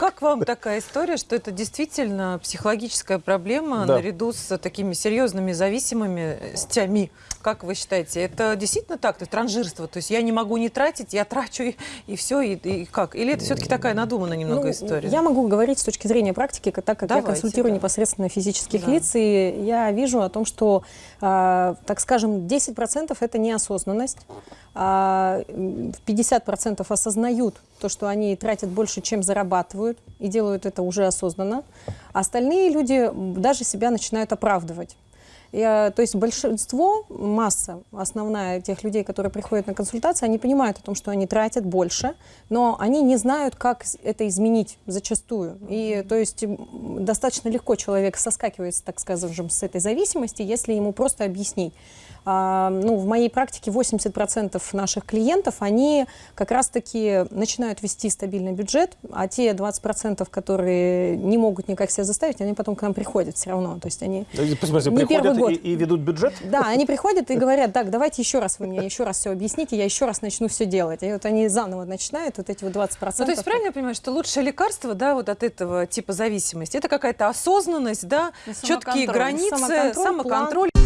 Как вам такая история, что это действительно психологическая проблема Да. наряду с такими серьезными зависимыми стями? Как вы считаете, это действительно так? То есть транжирство, то есть я не могу не тратить, я трачу и, и все, и, и как? Или это все-таки такая надуманная немного Ну, история? Я могу говорить с точки зрения практики, так как Давайте, я консультирую да. непосредственно физических Да. лиц, и я вижу о том, что, а, так скажем, 10% это неосознанность, а, м, 50% осознают то, что они тратят больше, чем зарабатывают, и делают это уже осознанно. Остальные люди даже себя начинают оправдывать. Я- то есть большинство, масса основная тех людей, которые приходят на консультации, они понимают о том, что они тратят больше, но они не знают, как это изменить зачастую. И то есть достаточно легко человек соскакивает, так скажем, с этой зависимости, если ему просто объяснить. А, ну, в моей практике 80% наших клиентов, они как раз-таки начинают вести стабильный бюджет, а те 20%, которые не могут никак себя заставить, они потом к нам приходят все равно. То есть они В смысле, Не первый приходят год. и, и ведут бюджет? да, они приходят и говорят, так, давайте еще раз вы мне еще раз все объясните, я еще раз начну все делать. И вот они заново начинают, вот эти вот 20%. Ну, то есть правильно я понимаю, что лучшее лекарство, да, вот от этого типа зависимости, это какая-то осознанность, да, четкие границы, Самоконтроль, самоконтроль.